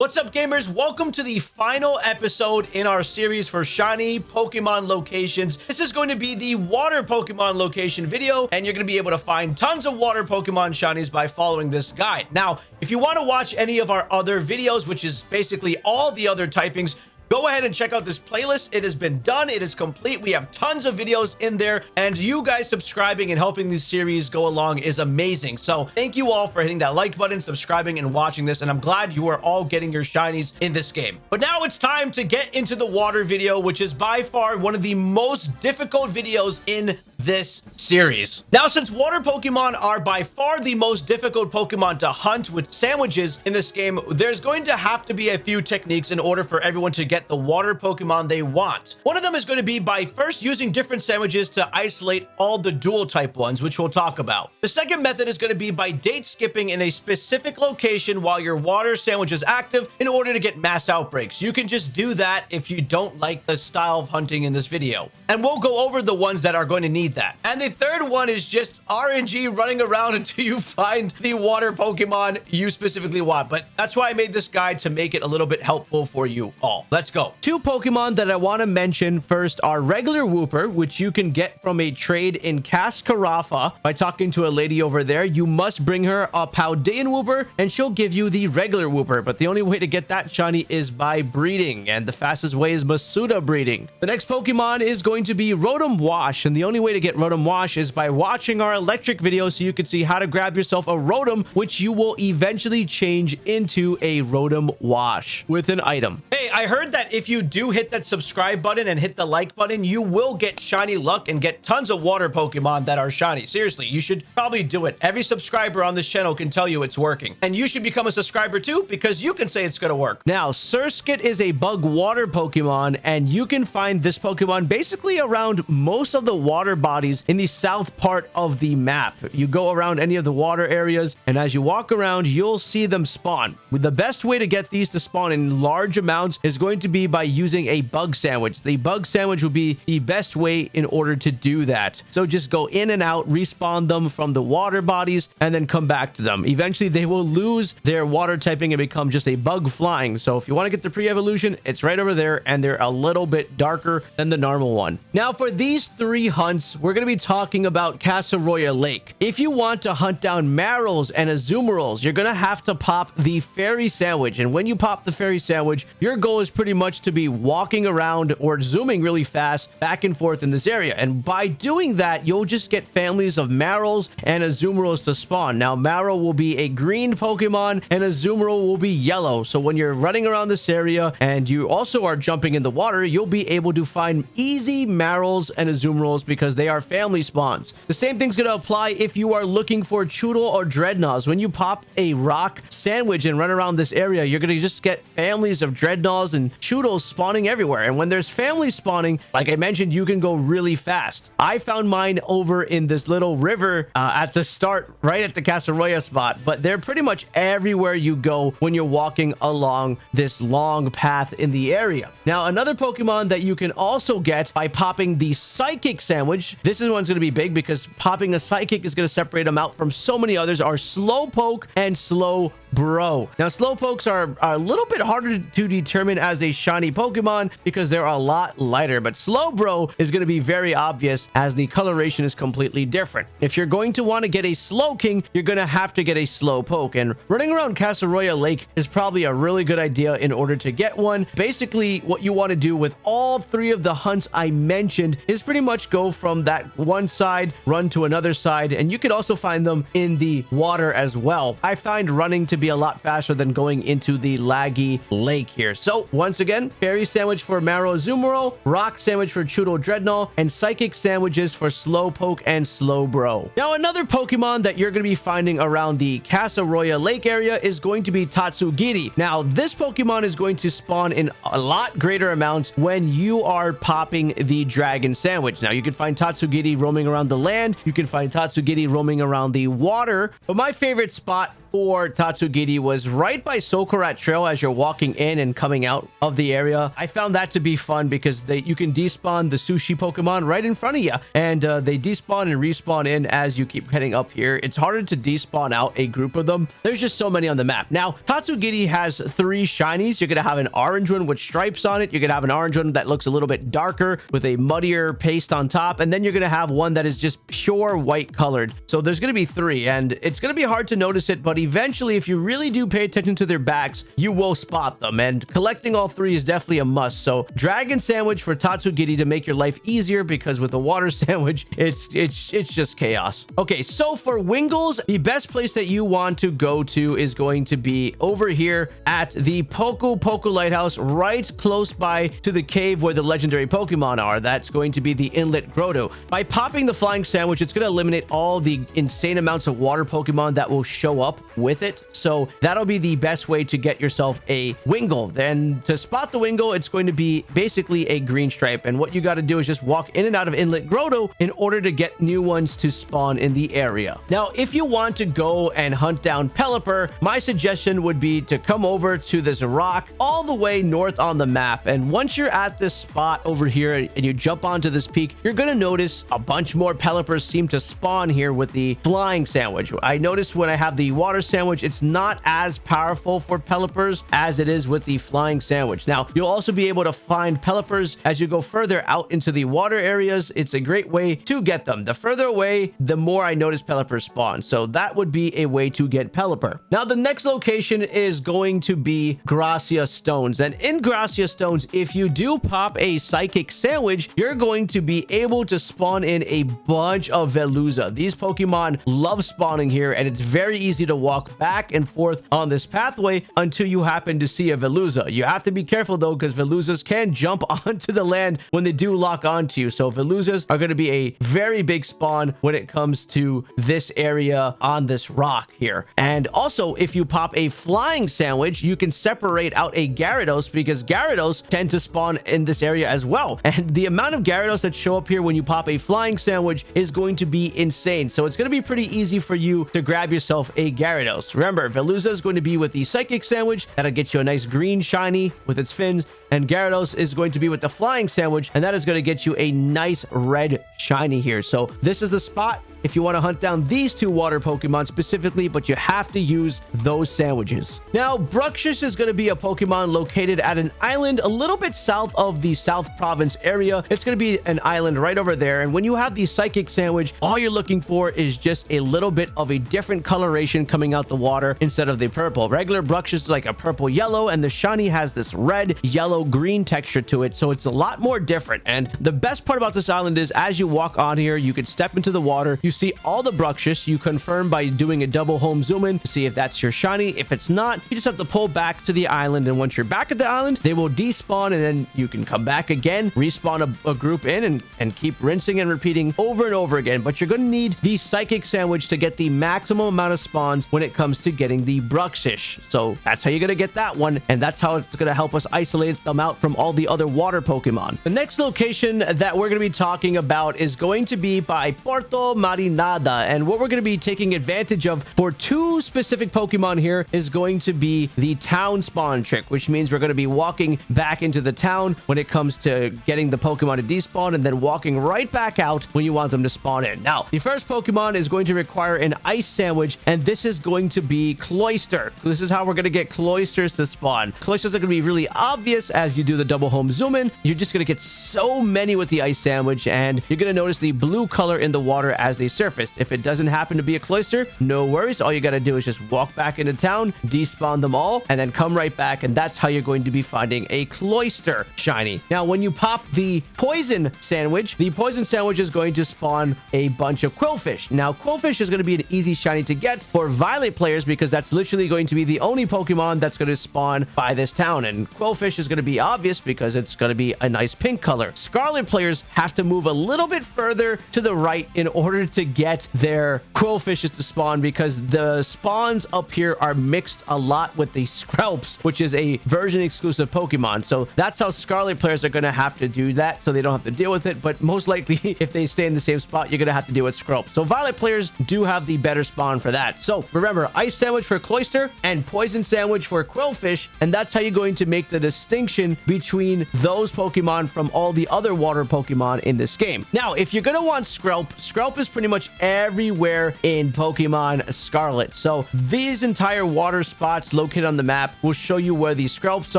What's up, gamers? Welcome to the final episode in our series for shiny Pokemon locations. This is going to be the water Pokemon location video, and you're going to be able to find tons of water Pokemon shinies by following this guide. Now, if you want to watch any of our other videos, which is basically all the other typings, Go ahead and check out this playlist. It has been done. It is complete. We have tons of videos in there. And you guys subscribing and helping this series go along is amazing. So thank you all for hitting that like button, subscribing, and watching this. And I'm glad you are all getting your shinies in this game. But now it's time to get into the water video, which is by far one of the most difficult videos in this series. Now, since water Pokemon are by far the most difficult Pokemon to hunt with sandwiches in this game, there's going to have to be a few techniques in order for everyone to get the water Pokemon they want. One of them is going to be by first using different sandwiches to isolate all the dual type ones, which we'll talk about. The second method is going to be by date skipping in a specific location while your water sandwich is active in order to get mass outbreaks. You can just do that if you don't like the style of hunting in this video. And we'll go over the ones that are going to need need that. And the third one is just RNG running around until you find the water Pokemon you specifically want. But that's why I made this guide to make it a little bit helpful for you all. Let's go. Two Pokemon that I want to mention first are regular Wooper, which you can get from a trade in Cascarafa by talking to a lady over there. You must bring her a Paldean Wooper and she'll give you the regular Wooper. But the only way to get that shiny is by breeding. And the fastest way is Masuda breeding. The next Pokemon is going to be Rotom Wash. And the only way to to get Rotom Wash is by watching our electric video so you can see how to grab yourself a Rotom, which you will eventually change into a Rotom Wash with an item. Hey, I heard that if you do hit that subscribe button and hit the like button, you will get shiny luck and get tons of water Pokemon that are shiny. Seriously, you should probably do it. Every subscriber on this channel can tell you it's working. And you should become a subscriber too because you can say it's going to work. Now, Surskit is a bug water Pokemon and you can find this Pokemon basically around most of the water bodies in the south part of the map. You go around any of the water areas, and as you walk around, you'll see them spawn. The best way to get these to spawn in large amounts is going to be by using a bug sandwich. The bug sandwich will be the best way in order to do that. So just go in and out, respawn them from the water bodies, and then come back to them. Eventually, they will lose their water typing and become just a bug flying. So if you want to get the pre-evolution, it's right over there, and they're a little bit darker than the normal one. Now, for these three hunts, we're going to be talking about Casseroya Lake. If you want to hunt down Marills and Azumarill, you're going to have to pop the fairy sandwich. And when you pop the fairy sandwich, your goal is pretty much to be walking around or zooming really fast back and forth in this area. And by doing that, you'll just get families of Marills and Azumarill to spawn. Now, Marill will be a green Pokemon and Azumarill will be yellow. So when you're running around this area and you also are jumping in the water, you'll be able to find easy Marills and Azumarills because they are family spawns. The same thing's going to apply if you are looking for Chewtle or Drednaws. When you pop a rock sandwich and run around this area, you're going to just get families of Drednaws and Chewtles spawning everywhere. And when there's families spawning, like I mentioned, you can go really fast. I found mine over in this little river uh, at the start, right at the Casseroya spot, but they're pretty much everywhere you go when you're walking along this long path in the area. Now, another Pokemon that you can also get by popping the Psychic Sandwich, this this one's going to be big because popping a Psychic is going to separate them out from so many others. Are Slowpoke and Slow Bro. Now, Slowpokes are, are a little bit harder to determine as a shiny Pokemon because they're a lot lighter, but Slowbro is going to be very obvious as the coloration is completely different. If you're going to want to get a Slowking, you're going to have to get a Slowpoke, and running around Casseroya Lake is probably a really good idea in order to get one. Basically, what you want to do with all three of the hunts I mentioned is pretty much go from that one side, run to another side, and you could also find them in the water as well. I find running to be a lot faster than going into the laggy lake here. So once again, fairy sandwich for Marill Azumarill, rock sandwich for Chewtle Drednaw, and psychic sandwiches for Slowpoke and Slowbro. Now another Pokemon that you're going to be finding around the Casseroya Lake area is going to be Tatsugiri. Now this Pokemon is going to spawn in a lot greater amounts when you are popping the dragon sandwich. Now you can find Tatsugiri roaming around the land. You can find Tatsugiri roaming around the water. But my favorite spot for Tatsugiri was right by Socarrat Trail as you're walking in and coming out of the area. I found that to be fun because they, you can despawn the sushi Pokemon right in front of you. And uh, they despawn and respawn in as you keep heading up here. It's harder to despawn out a group of them. There's just so many on the map. Now, Tatsugiri has three shinies. You're going to have an orange one with stripes on it. You're going to have an orange one that looks a little bit darker with a muddier paste on top. And then you're going to have one that is just pure white colored. So there's going to be three and it's going to be hard to notice it. But eventually, if you really do pay attention to their backs, you will spot them. And collecting all three is definitely a must. So Dragon Sandwich for Tatsugiri to make your life easier because with the water sandwich, it's it's it's just chaos. Okay, so for Wingulls, the best place that you want to go to is going to be over here at the Poku Poku Lighthouse, right close by to the cave where the legendary Pokemon are. That's going to be the Inlet Grotto. By popping the Flying Sandwich, it's going to eliminate all the insane amounts of water Pokemon that will show up with it. So that'll be the best way to get yourself a Wingull. Then to spot the Wingull, it's going to be basically a green stripe. And what you got to do is just walk in and out of Inlet Grotto in order to get new ones to spawn in the area. Now, if you want to go and hunt down Pelipper, my suggestion would be to come over to this rock all the way north on the map. And once you're at this spot over here and you jump onto this peak, you're going to notice a bunch more Pelippers seem to spawn here with the flying sandwich. I noticed when I have the water sandwich, it's not as powerful for Pelippers as it is with the flying sandwich. Now, you'll also be able to find Pelippers as you go further out into the water areas. It's a great way to get them. The further away, the more I notice Pelipper spawn. So that would be a way to get Pelipper. Now, the next location is going to be Gracia Stones. And in Gracia Stones, if you do pop a Psychic Sandwich, you're going to be able to spawn in a bunch of Veluza. These Pokemon love spawning here, and it's very easy to walk back and forth on this pathway until you happen to see a Veluza. You have to be careful, though, because Veluzas can jump onto the land when they do lock onto you. So Veluzas are going to be a very big spawn when it comes to this area on this rock here. And also, if you pop a flying sandwich, you can separate out a Gyarados because Gyarados tend to spawn in this area as well. And the amount of Gyarados that show up here when you pop a flying sandwich is going to be insane. So it's going to be pretty easy for you to grab yourself a Gyarados. Remember, Veluza is going to be with the Psychic Sandwich. That'll get you a nice green shiny with its fins. And Gyarados is going to be with the Flying Sandwich. And that is going to get you a nice red shiny here. So this is the spot if you want to hunt down these two water Pokemon specifically, but you have to use those sandwiches. Now, Bruxish is going to be a Pokemon located at an island a little bit south of the South Province area. It's going to be an island right over there. And when you have the Psychic Sandwich, all you're looking for is just a little bit of a different coloration coming out the water instead of the purple. Regular Bruxish is like a purple yellow, and the shiny has this red, yellow, green texture to it. So it's a lot more different. And the best part about this island is as you walk on here, you can step into the water, you see all the Bruxish. You confirm by doing a double home zoom in to see if that's your shiny. If it's not, you just have to pull back to the island. And once you're back at the island, they will despawn and then you can come back again, respawn a, a group in and, and keep rinsing and repeating over and over again. But you're going to need the Psychic Sandwich to get the maximum amount of spawns when it comes to getting the Bruxish. So that's how you're going to get that one. And that's how it's going to help us isolate them out from all the other water Pokemon. The next location that we're going to be talking about is going to be by Porto Marinada. And what we're going to be taking advantage of for two specific Pokemon here is going to be the town spawn trick, which means we're going to be walking back into the town when it comes to getting the Pokemon to despawn and then walking right back out when you want them to spawn in. Now, the first Pokemon is going to require an ice sandwich, and this is going to be Cloyster. This is how we're going to get Cloysters to spawn. Cloysters are going to be really obvious as you do the double home zoom in. You're just going to get so many with the ice sandwich, and you're going to notice the blue color in the water as they surface. If it doesn't happen to be a Cloyster, no worries. All you got to do is just walk back into town, despawn them all, and then come right back, and that's how you're going to be finding a Cloyster shiny. Now, when you pop the poison sandwich, the poison sandwich is going to spawn a bunch of Qwilfish. Now, Qwilfish is going to be an easy shiny to get for Violet players because that's literally going to be the only Pokemon that's going to spawn by this town, and Qwilfish is going to be obvious because it's going to be a nice pink color. Scarlet players have to move a little bit further to the right in order to get their Qwilfishes to spawn because the spawns up here are mixed a lot with the Skrelps, which is a version exclusive Pokemon. So that's how Scarlet players are going to have to do that so they don't have to deal with it. But most likely, if they stay in the same spot, you're going to have to deal with Skrelp. So Violet players do have the better spawn for that. So remember, Ice Sandwich for Cloyster and Poison Sandwich for Qwilfish. And that's how you're going to make the distinction between those Pokemon from all the other water Pokemon in this game. Now, if you're going to want Skrelp, Skrelp is pretty much everywhere in Pokemon Scarlet. So these entire water spots located on the map will show you where these Skrelps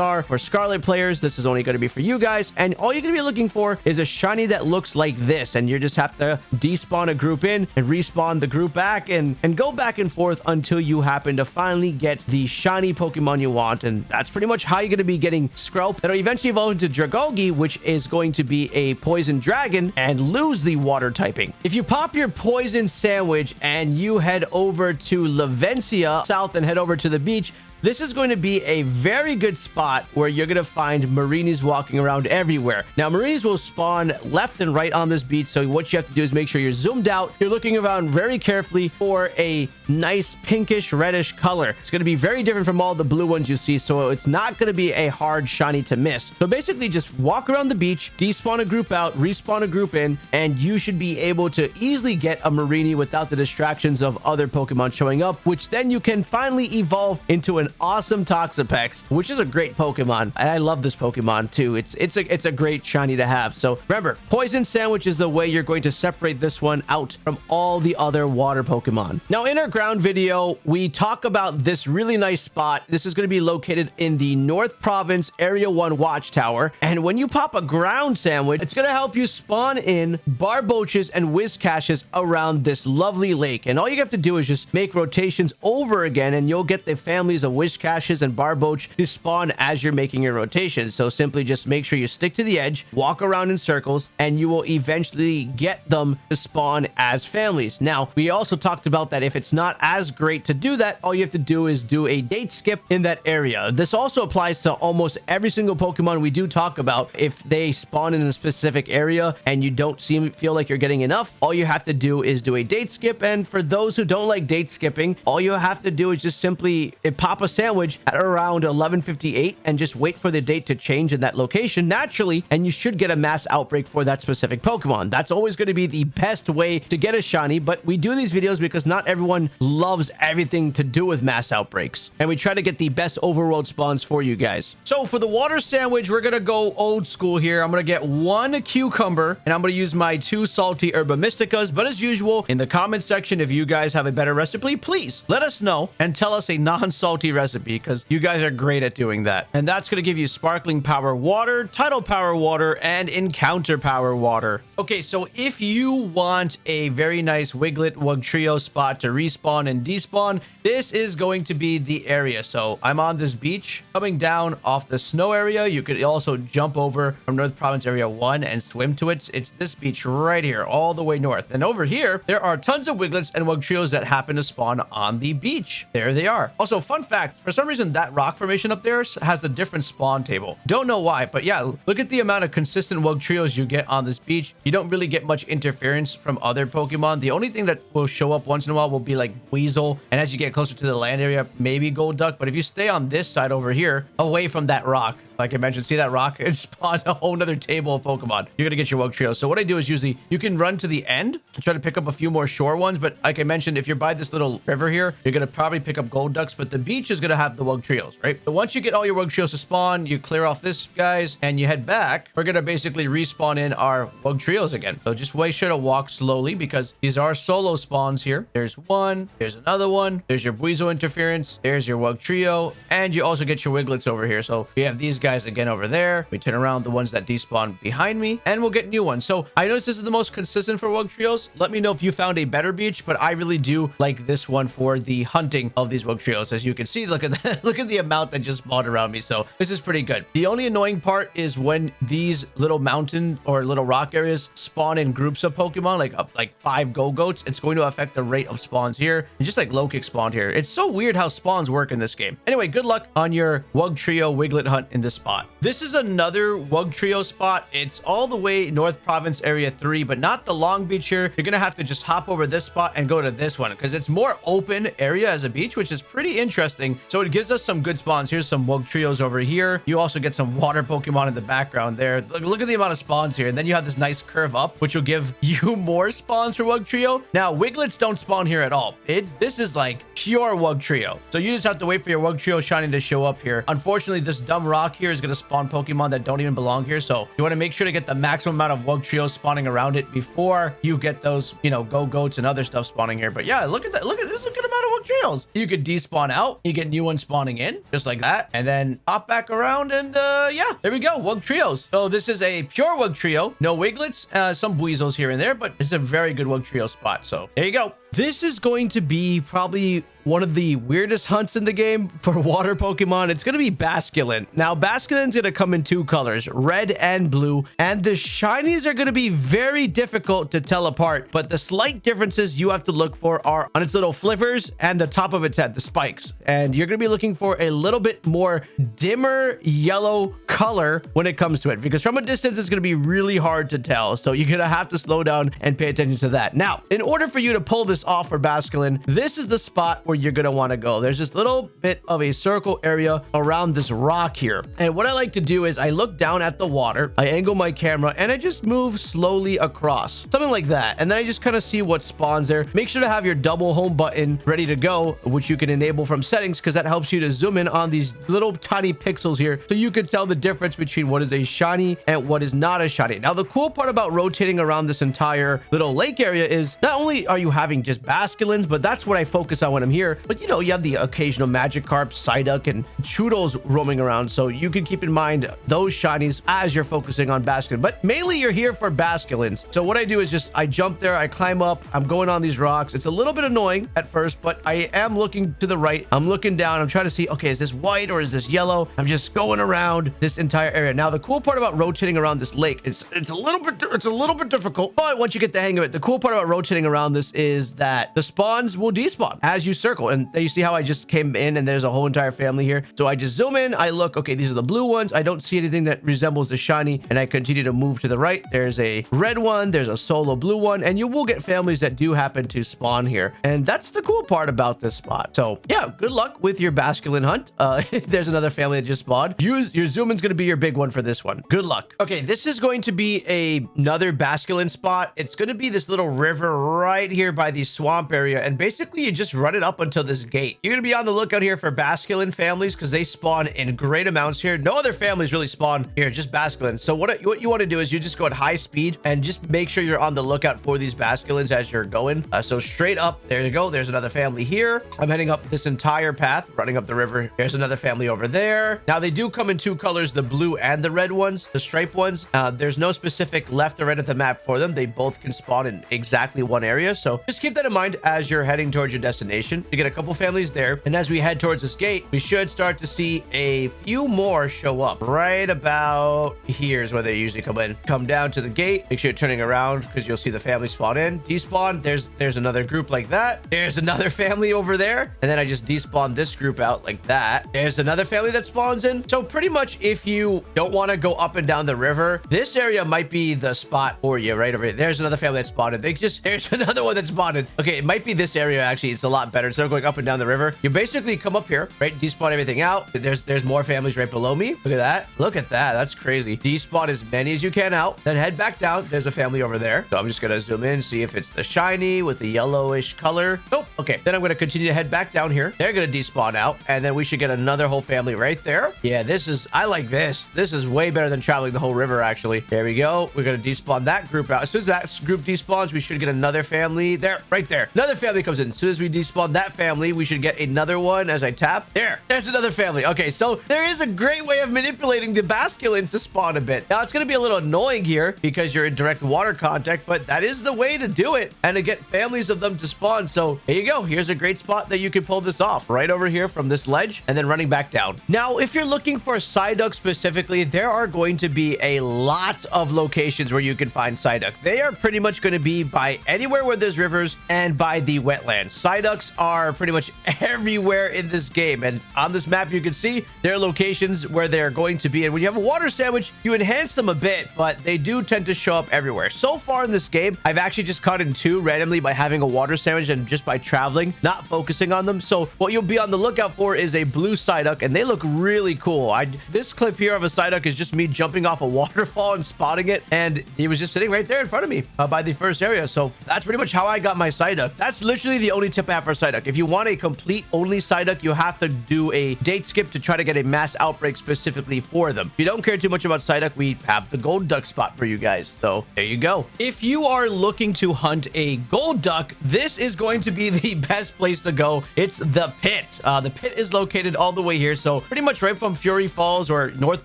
are. For Scarlet players, this is only going to be for you guys. And all you're going to be looking for is a shiny that looks like this. And you just have to despawn a group in and respawn the group back and, and go back and forth until you happen to finally get the shiny Pokemon you want. And that's pretty much how you're going to be getting Skrelp. That'll eventually evolve into Dragalge, which is going to be a poison dragon and lose the water typing. If you pop your poison sandwich and you head over to Levincia south and head over to the beach, this is going to be a very good spot where you're going to find Mareanies walking around everywhere. Now, Mareanies will spawn left and right on this beach. So what you have to do is make sure you're zoomed out. You're looking around very carefully for a nice pinkish reddish color. It's going to be very different from all the blue ones you see. So it's not going to be a hard shiny to miss. So basically just walk around the beach, despawn a group out, respawn a group in, and you should be able to easily get a Mareanie without the distractions of other Pokemon showing up, which then you can finally evolve into an awesome Toxapex, which is a great Pokemon. And I love this Pokemon too. It's it's a it's a great shiny to have. So remember, Poison Sandwich is the way you're going to separate this one out from all the other water Pokemon. Now, in our ground video, we talk about this really nice spot. This is going to be located in the North Province Area 1 Watchtower. And when you pop a ground sandwich, it's going to help you spawn in Barboaches and Whiscaches around this lovely lake. And all you have to do is just make rotations over again, and you'll get the families of Whiscaches and Barboach to spawn as you're making your rotation. So simply just make sure you stick to the edge, walk around in circles, and you will eventually get them to spawn as families. Now, we also talked about that if it's not as great to do that, all you have to do is do a date skip in that area. This also applies to almost every single Pokemon we do talk about. If they spawn in a specific area and you don't seem feel like you're getting enough, all you have to do is do a date skip. And for those who don't like date skipping, all you have to do is just simply pop a sandwich at around 1158 and just wait for the date to change in that location naturally and you should get a mass outbreak for that specific pokemon. That's always going to be the best way to get a shiny but we do these videos because not everyone loves everything to do with mass outbreaks and we try to get the best overworld spawns for you guys. So for the water sandwich we're gonna go old school here. I'm gonna get one cucumber and i'm gonna use my two salty herba mysticas but as usual in the comment section if you guys have a better recipe please let us know and tell us a non-salty recipe because you guys are great at doing that. And that's going to give you sparkling power water, tidal power water, and encounter power water. Okay, so if you want a very nice Wiglett Wugtrio spot to respawn and despawn, this is going to be the area. So I'm on this beach coming down off the snow area. You could also jump over from North Province Area 1 and swim to it. It's this beach right here, all the way north. And over here, there are tons of Wigletts and Wugtrios that happen to spawn on the beach. There they are. Also, fun fact, for some reason, that rock formation up there has a different spawn table. Don't know why, but yeah, look at the amount of consistent Wugtrios you get on this beach. You don't really get much interference from other Pokemon. The only thing that will show up once in a while will be like Weasel. And as you get closer to the land area, maybe Golduck. But if you stay on this side over here, away from that rock, like I mentioned, see that rock? It spawned a whole nother table of Pokemon. You're going to get your Wugtrio. So what I do is usually you can run to the end and try to pick up a few more shore ones. But like I mentioned, if you're by this little river here, you're going to probably pick up Golducks, But the beach is going to have the Wugtrios, right? So once you get all your Wugtrios to spawn, you clear off this, guys, and you head back. We're going to basically respawn in our Wugtrios again. So just way sure to walk slowly because these are solo spawns here. There's one. There's another one. There's your Buizel interference. There's your Wugtrio. And you also get your Wigletts over here. So we have these guys again over there. We turn around the ones that despawn behind me and we'll get new ones. So I noticed this is the most consistent for Wugtrios. Let me know if you found a better beach, but I really do like this one for the hunting of these Wugtrios. As you can see, look at that. look at the amount that just spawned around me. So this is pretty good. The only annoying part is when these little mountain or little rock areas spawn in groups of Pokemon, like up like five Go-Goats, it's going to affect the rate of spawns here. And just like Lokix spawned here. It's so weird how spawns work in this game. Anyway, good luck on your Wugtrio Wiglett hunt in this spot. This is another Wugtrio spot. It's all the way North Province Area 3, but not the Long Beach here. You're going to have to just hop over this spot and go to this one because it's more open area as a beach, which is pretty interesting. So it gives us some good spawns. Here's some Wug Trios over here. You also get some water Pokemon in the background there. Look, look at the amount of spawns here. And then you have this nice curve up, which will give you more spawns for Wugtrio. Now, Wigletts don't spawn here at all. It, this is like pure Wugtrio. So you just have to wait for your Wugtrio shiny to show up here. Unfortunately, this dumb rock here is going to spawn Pokemon that don't even belong here. So you want to make sure to get the maximum amount of Wugtrios spawning around it before you get those, you know, Go-Goats and other stuff spawning here. But yeah, look at that. Look at this. Look at the amount of Wugtrios. You could despawn out. You get new ones spawning in just like that. And then hop back around and uh, yeah, there we go. Wugtrios. So this is a pure Wugtrio. No Wigletts, uh, some Buizels here and there, but it's a very good Wugtrio spot. So there you go. This is going to be probably one of the weirdest hunts in the game for water Pokemon. It's going to be Basculin. Now, Basculin's going to come in two colors, red and blue, and the shinies are going to be very difficult to tell apart, but the slight differences you have to look for are on its little flippers and the top of its head, the spikes. And you're going to be looking for a little bit more dimmer yellow color when it comes to it, because from a distance, it's going to be really hard to tell. So you're going to have to slow down and pay attention to that. Now, in order for you to pull this off for Basculin, this is the spot where you're going to want to go. There's this little bit of a circle area around this rock here. And what I like to do is I look down at the water, I angle my camera, and I just move slowly across. Something like that. And then I just kind of see what spawns there. Make sure to have your double home button ready to go, which you can enable from settings because that helps you to zoom in on these little tiny pixels here so you can tell the difference between what is a shiny and what is not a shiny. Now, the cool part about rotating around this entire little lake area is not only are you having just Basculins, but that's what I focus on when I'm here. But you know, you have the occasional Magikarp, Psyduck, and Chewtles roaming around. So you can keep in mind those shinies as you're focusing on Basculin. But mainly you're here for Basculins. So what I do is just I jump there, I climb up, I'm going on these rocks. It's a little bit annoying at first, but I am looking to the right. I'm looking down. I'm trying to see, okay, is this white or is this yellow? I'm just going around this entire area. Now, the cool part about rotating around this lake, it's it's a little bit it's a little bit difficult, but once you get the hang of it, the cool part about rotating around this is that the spawns will despawn as you circle. And you see how I just came in and there's a whole entire family here. So I just zoom in, I look, okay, these are the blue ones. I don't see anything that resembles the shiny and I continue to move to the right. There's a red one, there's a solo blue one, and you will get families that do happen to spawn here. And that's the cool part about this spot. So yeah, good luck with your Basculin hunt. Uh, there's another family that just spawned. Use your zoom in's going to be your big one for this one. Good luck. Okay, this is going to be a, another Basculin spot. It's going to be this little river right here by these swamp area. And basically, you just run it up until this gate. You're to be on the lookout here for Basculin families because they spawn in great amounts here. No other families really spawn here, just Basculin. So what, what you want to do is you just go at high speed and just make sure you're on the lookout for these Basculins as you're going. Uh, so straight up, there you go. There's another family here. I'm heading up this entire path, running up the river. There's another family over there. Now, they do come in two colors, the blue and the red ones, the stripe ones. Uh, there's no specific left or right of the map for them. They both can spawn in exactly one area. So just keep that in mind as you're heading towards your destination. You get a couple families there. And as we head towards this gate, we should start to see a few more show up right about here's where they usually come in. Come down to the gate. Make sure you're turning around because you'll see the family spawn in. Despawn. There's there's another group like that. There's another family over there. And then I just despawn this group out like that. There's another family that spawns in. So pretty much if you don't want to go up and down the river, this area might be the spot for you right over here. There's another family that spotted. They just, there's another one that spotted. Okay, it might be this area actually. It's a lot better. Instead of going up and down the river, you basically come up here, right? Despawn everything out. There's there's more families right below me. Look at that. Look at that. That's crazy. Despawn as many as you can out. Then head back down. There's a family over there. So I'm just going to zoom in, see if it's the shiny with the yellowish color. Nope. Okay. Then I'm going to continue to head back down here. They're going to despawn out. And then we should get another whole family right there. Yeah, this is, I like this. This is way better than traveling the whole river, actually. There we go. We're going to despawn that group out. As soon as that group despawns, we should get another family there, right there. Another family comes in. As soon as we despawn that family, we should get another one as I tap. There, there's another family. Okay, so there is a great way of manipulating the Basculins to spawn a bit. Now, it's going to be a little annoying here because you're in direct water contact, but that is the way to do it and to get families of them to spawn. So here you go. Here's a great spot that you can pull this off right over here from this ledge and then running back down. Now, if you're looking for Psyduck specifically, there are going to be a lot of locations where you can find Psyduck. They are pretty much going to be by anywhere where there's rivers and by the wetlands. Psyducks are pretty much everywhere in this game. And on this map, you can see their locations where they're going to be. And when you have a water sandwich, you enhance them a bit, but they do tend to show up everywhere. So far in this game, I've actually just caught in two randomly by having a water sandwich and just by traveling, not focusing on them. So what you'll be on the lookout for is a blue Psyduck, and they look really cool. I This clip here of a Psyduck is just me jumping off a waterfall and spotting it, and he was just sitting right there in front of me uh, by the first area. So that's pretty much how I got my Psyduck. That's literally the only tip I have for Psyduck. If you want a complete only Psyduck, you have to do a date skip to try to get a mass outbreak specifically for them. If you don't care too much about Psyduck, we have the Golduck spot for you guys. So there you go. If you are looking to hunt a Golduck, this is going to be the best place to go. It's the pit. Uh, the pit is located all the way here. So pretty much right from Fury Falls or North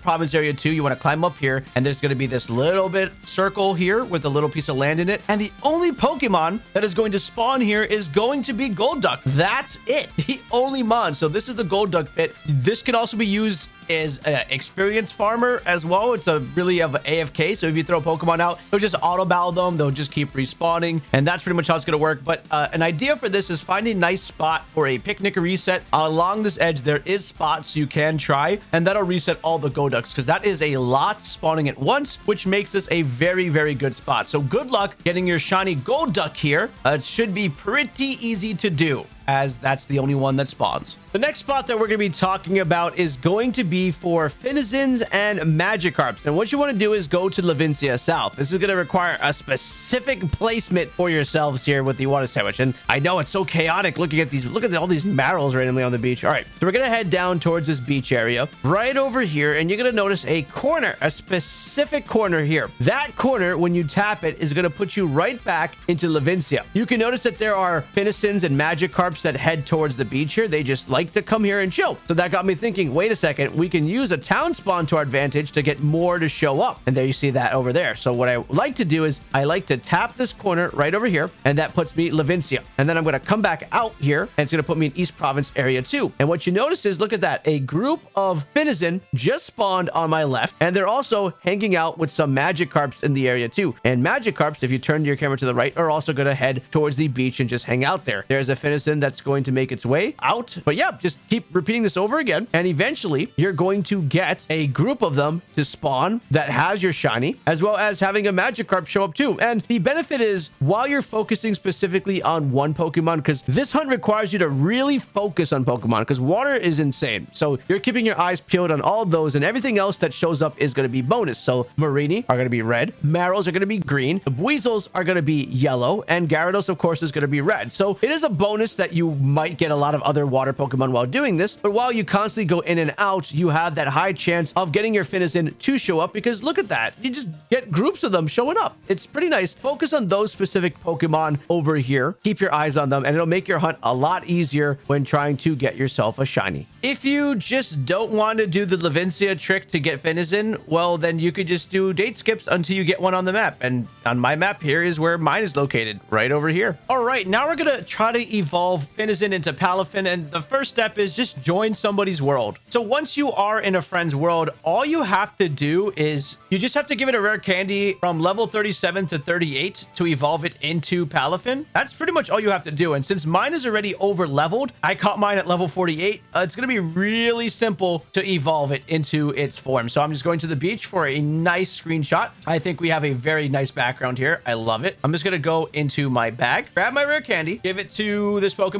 Province Area 2, you want to climb up here and there's going to be this little bit circle here with a little piece of land in it. And the only Pokemon that is going to spawn here is going to be Golduck. That's it. The only mon. So this is the Golduck pit. This can also be used is an experienced farmer as well. It's a really of AFK. So if you throw Pokemon out, they'll just auto battle them. They'll just keep respawning. And that's pretty much how it's going to work. But uh, an idea for this is find a nice spot for a picnic reset. Along this edge, there is spots you can try. And that'll reset all the Golducks because that is a lot spawning at once, which makes this a very, very good spot. So good luck getting your shiny Golduck here. Uh, it should be pretty easy to do as that's the only one that spawns. The next spot that we're going to be talking about is going to be for Finizens and Magikarps. And what you want to do is go to Levincia South. This is going to require a specific placement for yourselves here with the water sandwich. And I know it's so chaotic looking at these. Look at all these Marills randomly on the beach. All right, so we're going to head down towards this beach area right over here. And you're going to notice a corner, a specific corner here. That corner, when you tap it, is going to put you right back into Levincia. You can notice that there are Finizens and Magikarps that head towards the beach here. They just like to come here and chill. So that got me thinking, wait a second, we can use a town spawn to our advantage to get more to show up. And there you see that over there. So what I like to do is I like to tap this corner right over here, and that puts me Levincia. And then I'm going to come back out here, and it's going to put me in East Province area 2. And what you notice is, look at that, a group of Finizen just spawned on my left, and they're also hanging out with some Magikarps in the area too. And Magikarps, if you turn your camera to the right, are also going to head towards the beach and just hang out there. There's a Finizen that's going to make its way out. But yeah, just keep repeating this over again. And eventually you're going to get a group of them to spawn that has your shiny, as well as having a Magikarp show up too. And the benefit is while you're focusing specifically on one Pokemon, because this hunt requires you to really focus on Pokemon because water is insane. So you're keeping your eyes peeled on all those and everything else that shows up is going to be bonus. So Mareanie are going to be red. Marills are going to be green. The Weasels are going to be yellow. And Gyarados, of course, is going to be red. So it is a bonus that you might get a lot of other water Pokemon while doing this. But while you constantly go in and out, you have that high chance of getting your Finizen to show up because look at that. You just get groups of them showing up. It's pretty nice. Focus on those specific Pokemon over here. Keep your eyes on them and it'll make your hunt a lot easier when trying to get yourself a shiny. If you just don't want to do the Levincia trick to get Finizen, well, then you could just do date skips until you get one on the map. And on my map, here is where mine is located, right over here. All right, now we're going to try to evolve Finizen into Palafin. And the first step is just join somebody's world. So once you are in a friend's world, all you have to do is you just have to give it a rare candy from level 37 to 38 to evolve it into Palafin. That's pretty much all you have to do. And since mine is already over leveled, I caught mine at level 48. Uh, it's going to be really simple to evolve it into its form. So I'm just going to the beach for a nice screenshot. I think we have a very nice background here. I love it. I'm just going to go into my bag, grab my rare candy, give it to this Pokemon.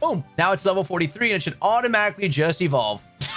Boom. Now it's level 43 and it should automatically just evolve.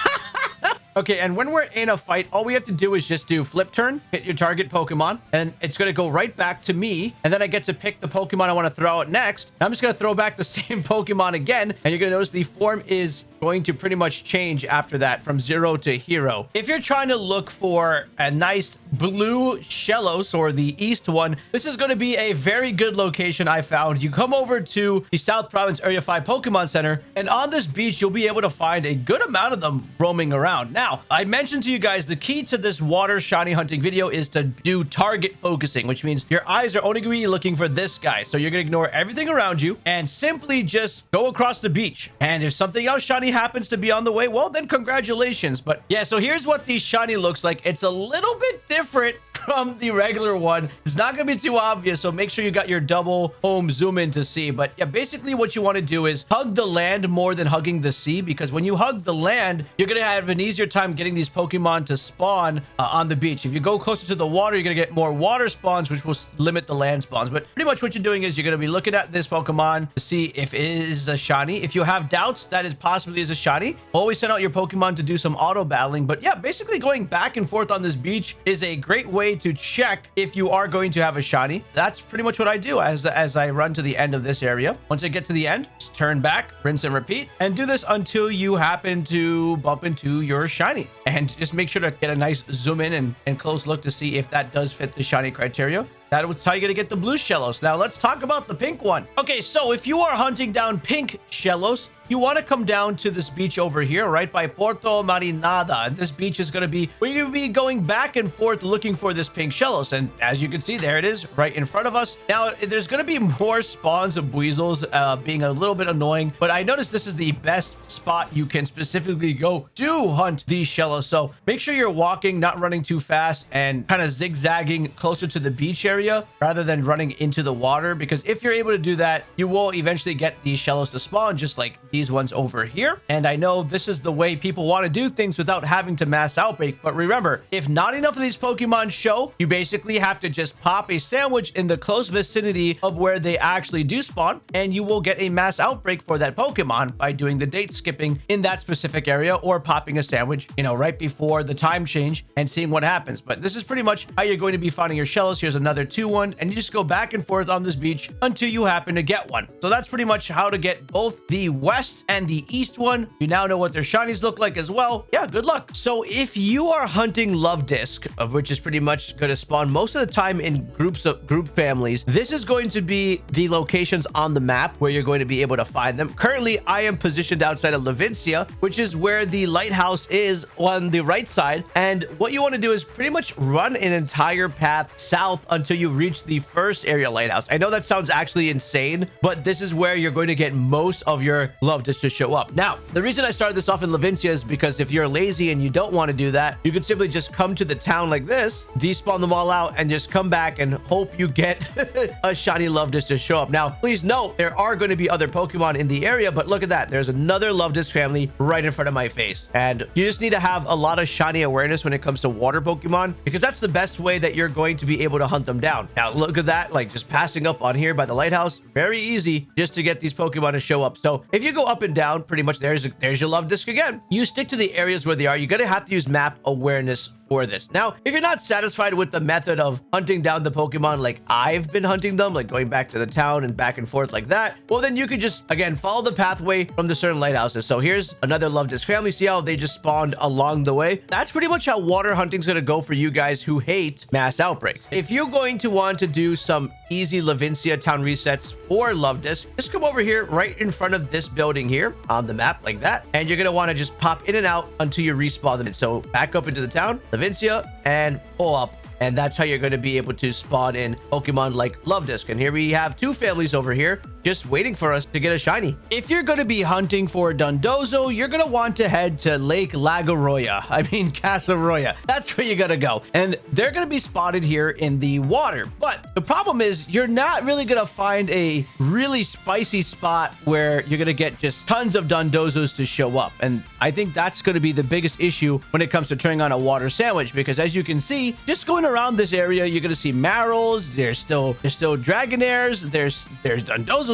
Okay, and when we're in a fight, all we have to do is just do flip turn, hit your target Pokemon, and it's going to go right back to me. And then I get to pick the Pokemon I want to throw out next. I'm just going to throw back the same Pokemon again. And you're going to notice the form is going to pretty much change after that from zero to hero. If you're trying to look for a nice blue Shellos or the east one, this is going to be a very good location I found. You come over to the South Province Area 5 Pokemon Center, and on this beach, you'll be able to find a good amount of them roaming around. Now, I mentioned to you guys the key to this water shiny hunting video is to do target focusing, which means your eyes are only going to be looking for this guy. So you're going to ignore everything around you and simply just go across the beach. And if something else shiny happens to be on the way, well, then congratulations. But yeah, so here's what the shiny looks like. It's a little bit different from the regular one. It's not going to be too obvious, so make sure you got your double home zoom in to see. But yeah, basically what you want to do is hug the land more than hugging the sea because when you hug the land, you're going to have an easier time getting these Pokemon to spawn uh, on the beach. If you go closer to the water, you're going to get more water spawns, which will limit the land spawns. But pretty much what you're doing is you're going to be looking at this Pokemon to see if it is a shiny. If you have doubts that it possibly is a shiny, always send out your Pokemon to do some auto battling. But yeah, basically going back and forth on this beach is a great way to check if you are going to have a shiny. That's pretty much what I do as, as I run to the end of this area. Once I get to the end, turn back, rinse and repeat, and do this until you happen to bump into your shiny. And just make sure to get a nice zoom in and, and close look to see if that does fit the shiny criteria. That's how you're to get the blue Shellos. Now, let's talk about the pink one. Okay, so if you are hunting down pink Shellos, you want to come down to this beach over here, right by Porto Marinada. And this beach is going to be, we're going to be going back and forth looking for this pink Shellos. And as you can see, there it is right in front of us. Now, there's going to be more spawns of Buizels uh, being a little bit annoying, but I noticed this is the best spot you can specifically go to hunt these Shellos. So make sure you're walking, not running too fast and kind of zigzagging closer to the beach area rather than running into the water. Because if you're able to do that, you will eventually get these Shellos to spawn just like these ones over here. And I know this is the way people want to do things without having to mass outbreak. But remember, if not enough of these Pokemon show, you basically have to just pop a sandwich in the close vicinity of where they actually do spawn. And you will get a mass outbreak for that Pokemon by doing the date skipping in that specific area or popping a sandwich, you know, right before the time change and seeing what happens. But this is pretty much how you're going to be finding your shells. Here's another 2-1. And you just go back and forth on this beach until you happen to get one. So that's pretty much how to get both the west west and the east one. You now know what their shinies look like as well. Yeah, good luck. So if you are hunting Luvdisc, which is pretty much going to spawn most of the time in groups of group families, this is going to be the locations on the map where you're going to be able to find them. Currently, I am positioned outside of Levincia, which is where the lighthouse is on the right side. And what you want to do is pretty much run an entire path south until you reach the first area lighthouse. I know that sounds actually insane, but this is where you're going to get most of your love just to show up. Now, the reason I started this off in Levincia is because if you're lazy and you don't want to do that, you can simply just come to the town like this, despawn them all out, and just come back and hope you get a shiny Luvdisc to show up. Now, please note, there are going to be other Pokemon in the area, but look at that. There's another Luvdisc family right in front of my face. And you just need to have a lot of shiny awareness when it comes to water Pokemon, because that's the best way that you're going to be able to hunt them down. Now, look at that, like just passing up on here by the lighthouse. Very easy just to get these Pokemon to show up. So if you go up and down, pretty much there's there's your Luvdisc again. You stick to the areas where they are. You're going to have to use map awareness for this. Now, if you're not satisfied with the method of hunting down the Pokemon like I've been hunting them, like going back to the town and back and forth like that, well, then you could just, again, follow the pathway from the certain lighthouses. So here's another Luvdisc family. See how they just spawned along the way? That's pretty much how water hunting's going to go for you guys who hate mass outbreaks. If you're going to want to do some easy Levincia town resets for Luvdisc, just come over here right in front of this building here on the map like that. And you're going to want to just pop in and out until you respawn them. So back up into the town, Levincia, and up and that's how you're going to be able to spawn in Pokemon like Luvdisc. And here we have two families over here just waiting for us to get a shiny. If you're going to be hunting for Dondozo, you're going to want to head to Lake Lagaroya. I mean, Casseroya. That's where you're going to go. And they're going to be spotted here in the water. But the problem is you're not really going to find a really spicy spot where you're going to get just tons of Dondozos to show up. And I think that's going to be the biggest issue when it comes to turning on a water sandwich. Because as you can see, just going around this area, you're going to see Marills. There's still, there's still Dragonairs. There's, there's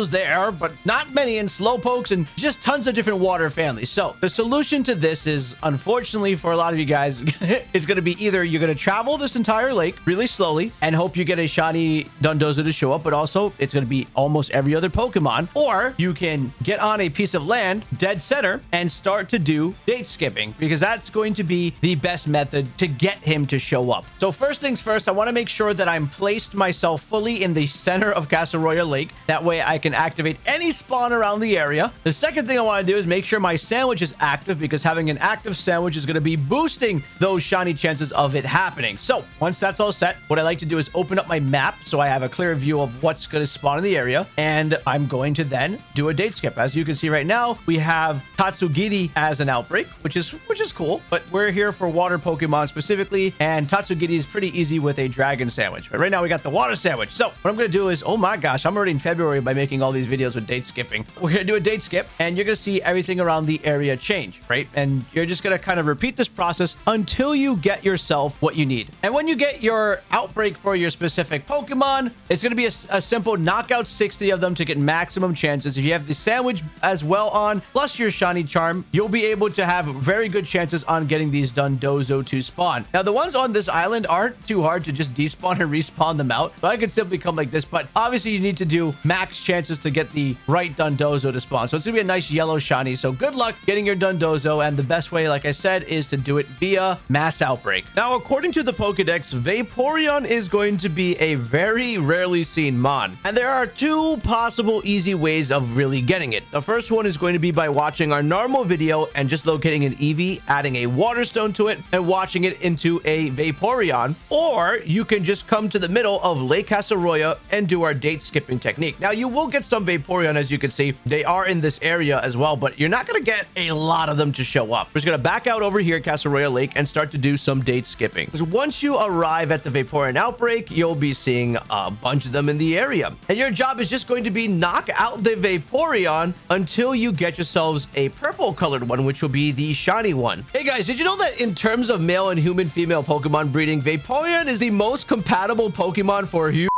There, but not many in Slowpokes and just tons of different water families. So the solution to this is, unfortunately for a lot of you guys, it's going to be either you're going to travel this entire lake really slowly and hope you get a shiny Dondozo to show up, but also it's going to be almost every other Pokemon, or you can get on a piece of land dead center and start to do date skipping because that's going to be the best method to get him to show up. So first things first, I want to make sure that I'm placed myself fully in the center of Casseroya Lake. That way I can can activate any spawn around the area. The second thing I want to do is make sure my sandwich is active because having an active sandwich is going to be boosting those shiny chances of it happening. So once that's all set, what I like to do is open up my map so I have a clear view of what's going to spawn in the area. And I'm going to then do a date skip. As you can see right now, we have Tatsugiri as an outbreak, which is which is cool. But we're here for water Pokemon specifically. And Tatsugiri is pretty easy with a dragon sandwich. But right now we got the water sandwich. So what I'm going to do is, oh my gosh, I'm already in February by making all these videos with date skipping. We're going to do a date skip and you're going to see everything around the area change, right? And you're just going to kind of repeat this process until you get yourself what you need. And when you get your outbreak for your specific Pokemon, it's going to be a, a simple knockout 60 of them to get maximum chances. If you have the sandwich as well on, plus your shiny charm, you'll be able to have very good chances on getting these Dondozo to spawn. Now, the ones on this island aren't too hard to just despawn and respawn them out. So I could simply come like this, but obviously you need to do max chances to get the right Dondozo to spawn. So it's going to be a nice yellow shiny. So good luck getting your Dondozo. And the best way, like I said, is to do it via mass outbreak. Now, according to the Pokedex, Vaporeon is going to be a very rarely seen mon. And there are two possible easy ways of really getting it. The first one is going to be by watching our normal video and just locating an Eevee, adding a Water Stone to it, and watching it into a Vaporeon. Or you can just come to the middle of Lake Casseroya and do our date skipping technique. Now, you will get some Vaporeon, as you can see. They are in this area as well, but you're not going to get a lot of them to show up. We're just going to back out over here at Casseroya Lake and start to do some date skipping. Because once you arrive at the Vaporeon outbreak, you'll be seeing a bunch of them in the area. And your job is just going to be knock out the Vaporeon until you get yourselves a purple colored one, which will be the shiny one. Hey guys, did you know that in terms of male and human female Pokemon breeding, Vaporeon is the most compatible Pokemon for humans?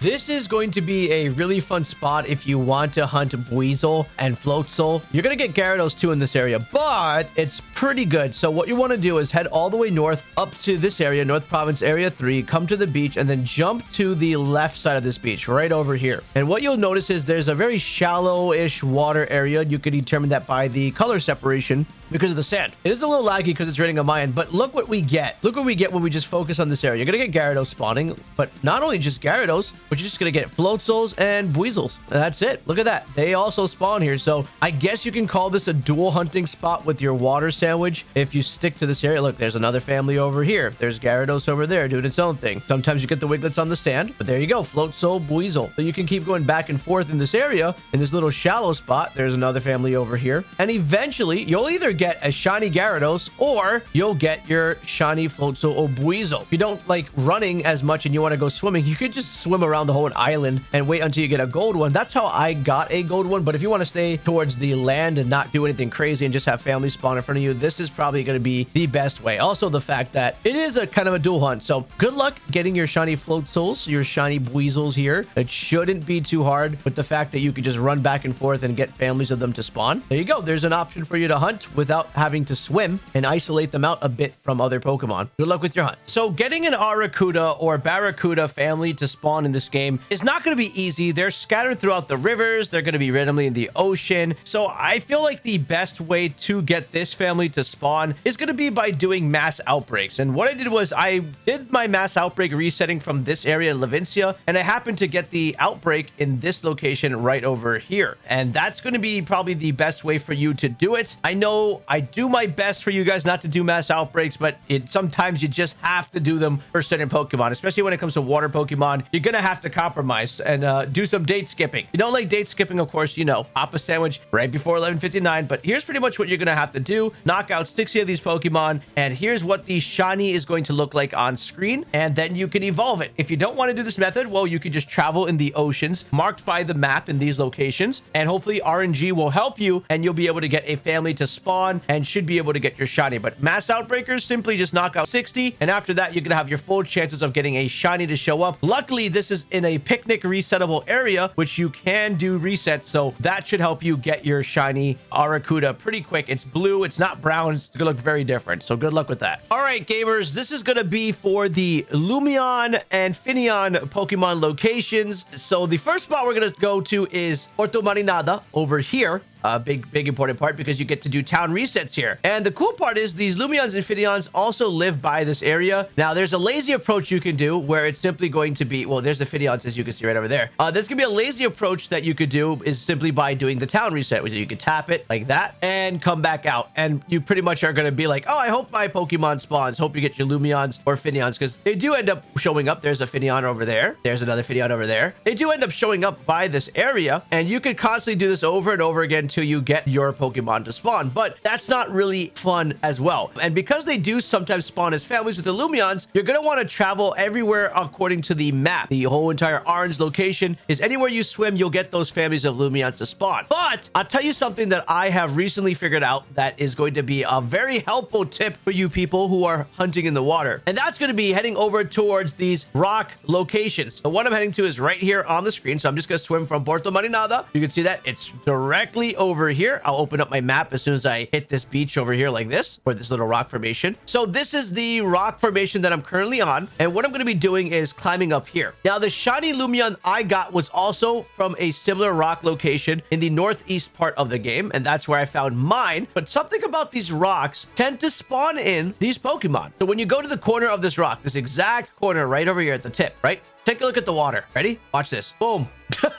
This is going to be a really fun spot if you want to hunt Buizel and Floatzel. You're going to get Gyarados too in this area, but it's pretty good. So what you want to do is head all the way north up to this area, North Province Area 3, come to the beach, and then jump to the left side of this beach, right over here. And what you'll notice is there's a very shallow-ish water area. You can determine that by the color separation because of the sand. It is a little laggy because it's raining on my end, but look what we get. Look what we get when we just focus on this area. You're going to get Gyarados spawning, but not only just Gyarados, but you're just going to get Floatzels and Buizels. And that's it. Look at that. They also spawn here. So I guess you can call this a dual hunting spot with your water sandwich if you stick to this area. Look, there's another family over here. There's Gyarados over there doing its own thing. Sometimes you get the Wigletts on the sand, but there you go. Floatzel, Buizel. So you can keep going back and forth in this area. In this little shallow spot, there's another family over here. And eventually, you'll either get a shiny Gyarados or you'll get your shiny Floatzel or Buizel. If you don't like running as much and you want to go swimming, you could just swim around the whole island and wait until you get a gold one. That's how I got a gold one. But if you want to stay towards the land and not do anything crazy and just have family spawn in front of you, this is probably going to be the best way. Also, the fact that it is a kind of a dual hunt. So good luck getting your shiny Floatzels, your shiny Buizels here. It shouldn't be too hard with the fact that you can just run back and forth and get families of them to spawn. There you go. There's an option for you to hunt without having to swim and isolate them out a bit from other Pokemon. Good luck with your hunt. So getting an Arrokuda or Barraskewda family to spawn in this game is not going to be easy. They're scattered throughout the rivers. They're going to be randomly in the ocean. So I feel like the best way to get this family to spawn is going to be by doing mass outbreaks. And what I did was I did my mass outbreak resetting from this area in Levincia, and I happened to get the outbreak in this location right over here. And that's going to be probably the best way for you to do it. I know I do my best for you guys not to do mass outbreaks, but it sometimes you just have to do them for certain Pokemon, especially when it comes to water Pokemon. You're going to have to compromise and uh, do some date skipping. You don't like date skipping, of course, you know, pop a sandwich right before 1159, but here's pretty much what you're going to have to do. Knock out 60 of these Pokemon, and here's what the shiny is going to look like on screen, and then you can evolve it. If you don't want to do this method, well, you can just travel in the oceans marked by the map in these locations, and hopefully RNG will help you, and you'll be able to get a family to spawn and should be able to get your shiny. But mass outbreakers simply just knock out 60, and after that, you're going to have your full chances of getting a shiny to show up. Luckily, this is in a picnic resettable area, which you can do resets, so that should help you get your shiny Arrokuda pretty quick. It's blue, it's not brown, it's going to look very different, so good luck with that. All right, gamers, this is going to be for the Lumineon and Finneon Pokemon locations. So the first spot we're going to go to is Puerto Marinada over here. A big, big important part because you get to do town resets here. And the cool part is these Lumineons and Finneons also live by this area. Now, there's a lazy approach you can do where it's simply going to be, well, there's the Finneons as you can see right over there. Uh, there's going to be a lazy approach that you could do is simply by doing the town reset, which you can tap it like that and come back out. And you pretty much are going to be like, oh, I hope my Pokemon spawns. Hope you get your Lumineons or Finneons because they do end up showing up. There's a Finneon over there. There's another Finneon over there. They do end up showing up by this area and you can constantly do this over and over again until you get your Pokemon to spawn. But that's not really fun as well. And because they do sometimes spawn as families with the Lumineons, you're going to want to travel everywhere according to the map. The whole entire orange location is anywhere you swim, you'll get those families of Lumineons to spawn. But I'll tell you something that I have recently figured out that is going to be a very helpful tip for you people who are hunting in the water. And that's going to be heading over towards these rock locations. The one I'm heading to is right here on the screen. So I'm just going to swim from Puerto Marinada. You can see that it's directly over here. I'll open up my map as soon as I hit this beach over here like this, or this little rock formation. So this is the rock formation that I'm currently on. And what I'm going to be doing is climbing up here. Now, the shiny Lumineon I got was also from a similar rock location in the northeast part of the game. And that's where I found mine. But something about these rocks tend to spawn in these Pokemon. So when you go to the corner of this rock, this exact corner right over here at the tip, right? Take a look at the water. Ready? Watch this. Boom. look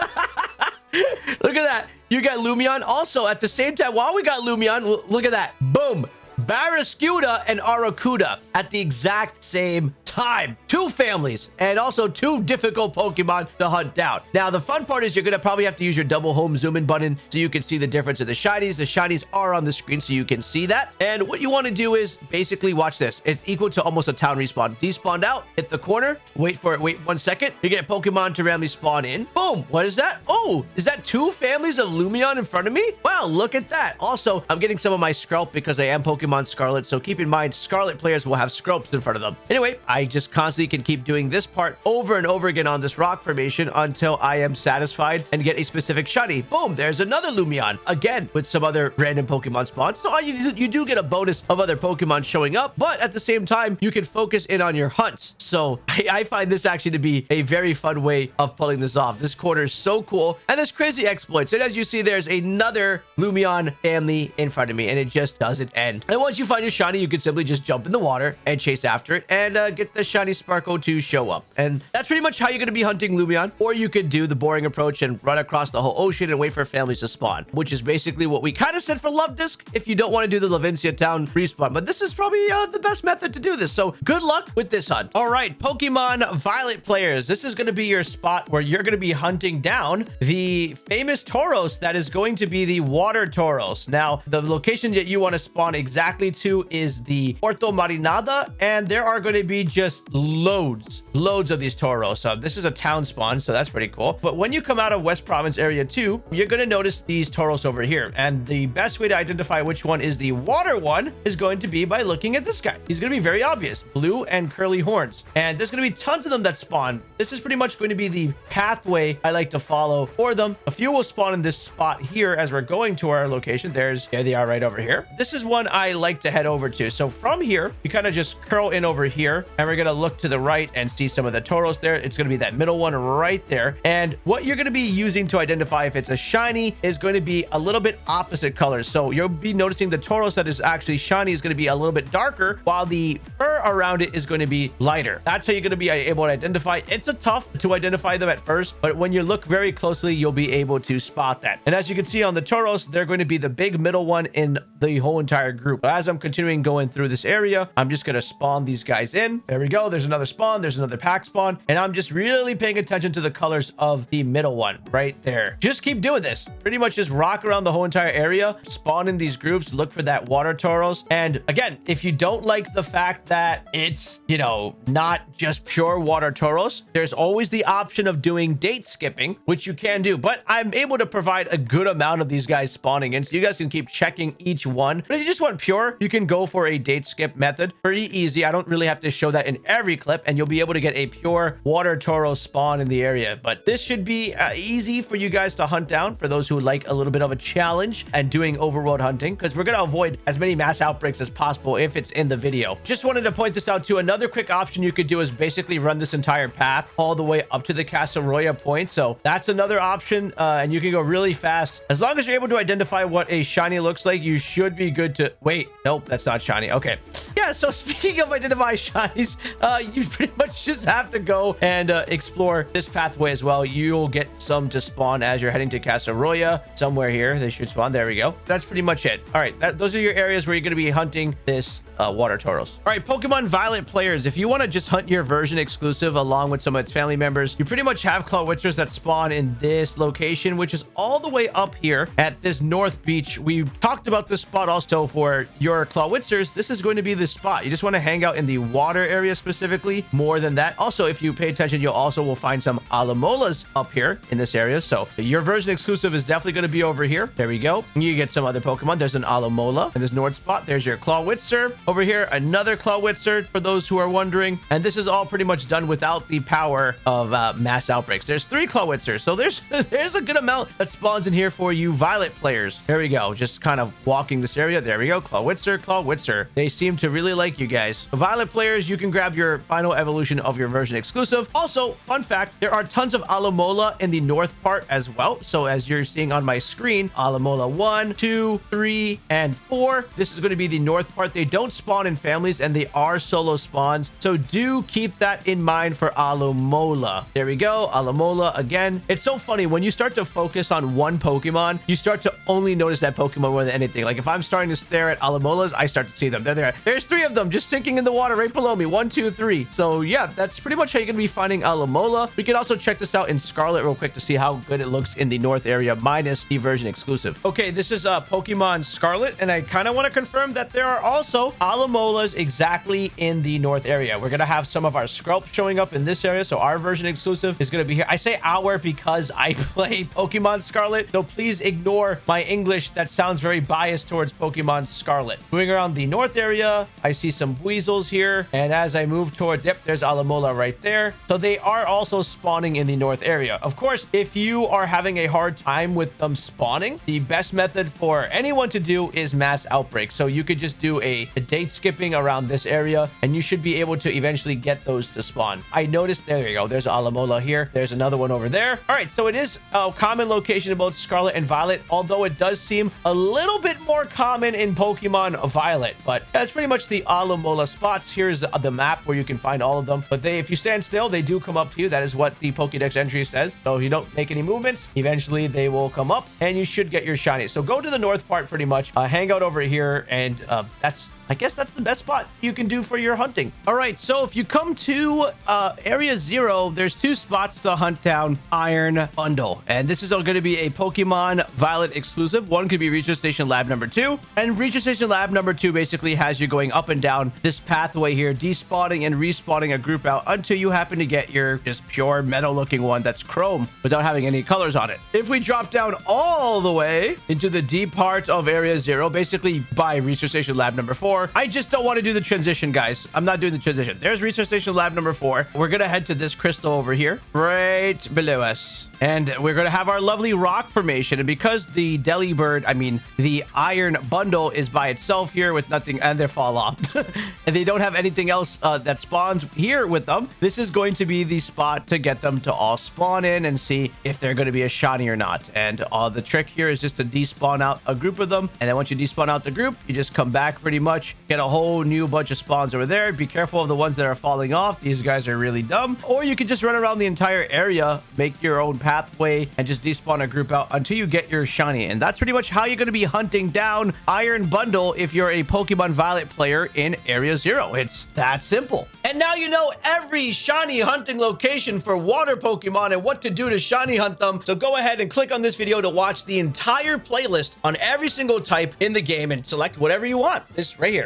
at that. You got Lumineon. Also, at the same time, while we got Lumineon, look at that. Boom. Barraskewda and Arrokuda at the exact same time. Two families and also two difficult Pokemon to hunt down. Now, the fun part is you're going to probably have to use your double home zoom in button so you can see the difference of the shinies. The shinies are on the screen so you can see that. And what you want to do is basically watch this. It's equal to almost a town respawn. Despawned out, hit the corner, wait for it, wait one second. You get Pokemon to randomly spawn in. Boom. What is that? Oh, is that two families of Lumineon in front of me? Wow, look at that. Also, I'm getting some of my Skrelp because I am Pokemon Scarlet. So keep in mind, Scarlet players will have Skrelps in front of them. Anyway, I just constantly can keep doing this part over and over again on this rock formation until I am satisfied and get a specific shiny. Boom, there's another Lumineon. Again, with some other random Pokemon spawns. So you, you do get a bonus of other Pokemon showing up, but at the same time, you can focus in on your hunts. So I, I find this actually to be a very fun way of pulling this off. This corner is so cool. And there's crazy exploits. And as you see, there's another Lumineon family in front of me, and it just doesn't end. You find your shiny, you can simply just jump in the water and chase after it and uh, get the shiny Sparkle to show up. And that's pretty much how you're going to be hunting Lumineon. Or you could do the boring approach and run across the whole ocean and wait for families to spawn, which is basically what we kind of said for Luvdisc if you don't want to do the Levincia Town respawn. But this is probably uh, the best method to do this. So good luck with this hunt. All right, Pokemon Violet players, this is going to be your spot where you're going to be hunting down the famous Tauros that is going to be the water Tauros. Now, the location that you want to spawn exactly to is the Puerto Marinada, and there are going to be just loads, loads of these Tauros. So this is a town spawn, so that's pretty cool. But when you come out of West Province area 2, you're going to notice these Tauros over here. And the best way to identify which one is the water one is going to be by looking at this guy. He's going to be very obvious. Blue and curly horns. And there's going to be tons of them that spawn. This is pretty much going to be the pathway I like to follow for them. A few will spawn in this spot here as we're going to our location. There's, there they are right over here. This is one I like to head over to. So from here, you kind of just curl in over here and we're going to look to the right and see some of the Tauros there. It's going to be that middle one right there. And what you're going to be using to identify if it's a shiny is going to be a little bit opposite colors. So you'll be noticing the Tauros that is actually shiny is going to be a little bit darker while the fur around it is going to be lighter. That's how you're going to be able to identify. It's a tough to identify them at first, but when you look very closely, you'll be able to spot that. And as you can see on the Tauros, they're going to be the big middle one in the whole entire group. As I'm continuing going through this area, I'm just going to spawn these guys in. There we go. There's another spawn. There's another pack spawn. And I'm just really paying attention to the colors of the middle one right there. Just keep doing this. Pretty much just rock around the whole entire area, spawn in these groups, look for that water Tauros. And again, if you don't like the fact that it's, you know, not just pure water Tauros, there's always the option of doing date skipping, which you can do. But I'm able to provide a good amount of these guys spawning in, so you guys can keep checking each one. But if you just want pure, you can go for a date skip method. Pretty easy. I don't really have to show that in every clip, and you'll be able to to get a pure water Toro spawn in the area. But this should be uh, easy for you guys to hunt down for those who like a little bit of a challenge and doing overworld hunting because we're going to avoid as many mass outbreaks as possible if it's in the video. Just wanted to point this out too. Another quick option you could do is basically run this entire path all the way up to the Casseroya point. So that's another option uh, and you can go really fast. As long as you're able to identify what a shiny looks like, you should be good to... Wait, nope, that's not shiny. Okay. Yeah, so speaking of identify shinies, uh, you pretty much just have to go and uh, explore this pathway as well. You'll get some to spawn as you're heading to Casseroya. Somewhere here, they should spawn. There we go. That's pretty much it. All right, that, those are your areas where you're going to be hunting this uh, water Tauros. All right, Pokemon Violet players, if you want to just hunt your version exclusive along with some of its family members, you pretty much have Clawitzers that spawn in this location, which is all the way up here at this North Beach. We talked about this spot also for your Clawitzers. This is going to be the spot. You just want to hang out in the water area specifically more than that. Also, if you pay attention, you'll also will find some Alomolas up here in this area. So your version exclusive is definitely going to be over here. There we go. You get some other Pokemon. There's an Alomola in this north spot. There's your Clawitzer. Over here, another Clawitzer for those who are wondering. And this is all pretty much done without the power of uh, mass outbreaks. There's three Clawitzers. So there's there's a good amount that spawns in here for you Violet players. There we go. Just kind of walking this area. There we go. Clawitzer, Clawitzer. They seem to really like you guys. Violet players, you can grab your final evolution of your version exclusive. Also, fun fact, there are tons of Alomola in the north part as well. So as you're seeing on my screen, Alomola 1, 2, 3, and 4. This is going to be the north part. They don't spawn in families and they are solo spawns. So do keep that in mind for Alomola. There we go. Alomola again. It's so funny when you start to focus on one Pokemon, you start to only notice that Pokemon more than anything. Like if I'm starting to stare at Alomolas, I start to see them. There They're there. There's three of them just sinking in the water right below me. One, two, three. So yeah, that's pretty much how you're going to be finding Alamola. We can also check this out in Scarlet real quick to see how good it looks in the North area minus the version exclusive. Okay, this is uh, Pokemon Scarlet, and I kind of want to confirm that there are also Alamolas exactly in the North area. We're going to have some of our Skrelp showing up in this area, so our version exclusive is going to be here. I say our because I play Pokemon Scarlet, so please ignore my English that sounds very biased towards Pokemon Scarlet. Moving around the North area, I see some Weasels here, and as I move towards, yep, there's Alamola right there. So they are also spawning in the North area. Of course, if you are having a hard time with them spawning, the best method for anyone to do is mass outbreak. So you could just do a, a date skipping around this area, and you should be able to eventually get those to spawn. I noticed, there you go, there's Alamola here. There's another one over there. All right, so it is a common location in both Scarlet and Violet, although it does seem a little bit more common in Pokemon Violet. But that's pretty much the Alamola spots. Here's the, the map where you can find all of them. But they, if you stand still, they do come up to you. That is what the Pokedex entry says. So if you don't make any movements, eventually they will come up and you should get your shiny. So go to the north part pretty much, uh, hang out over here, and uh, that's I guess that's the best spot you can do for your hunting. All right, so if you come to uh, Area Zero, there's two spots to hunt down Iron Bundle. And this is all going to be a Pokemon Violet exclusive. One could be Research Station Lab number two. And Research Station Lab number two basically has you going up and down this pathway here, despawning and respawning a group out until you happen to get your just pure metal looking one that's chrome without having any colors on it. If we drop down all the way into the deep part of Area Zero, basically by Research Station Lab number four, I just don't want to do the transition, guys. I'm not doing the transition. There's Research Station Lab number four. We're going to head to this crystal over here, right below us. And we're going to have our lovely rock formation. And because the Delibird, I mean, the iron bundle is by itself here with nothing, and they fall off. and they don't have anything else uh, that spawns here with them. This is going to be the spot to get them to all spawn in and see if they're going to be a shiny or not. And uh, the trick here is just to despawn out a group of them. And then once you despawn out the group, you just come back pretty much, get a whole new bunch of spawns over there. Be careful of the ones that are falling off. These guys are really dumb. Or you could just run around the entire area, make your own pathway, and just despawn a group out until you get your shiny. And that's pretty much how you're going to be hunting down Iron Bundle if you're a Pokemon Violet player in Area Zero. It's that simple. And now you know every shiny hunting location for water Pokemon and what to do to shiny hunt them. So go ahead and click on this video to watch the entire playlist on every single type in the game and select whatever you want. This right here.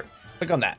Click on that.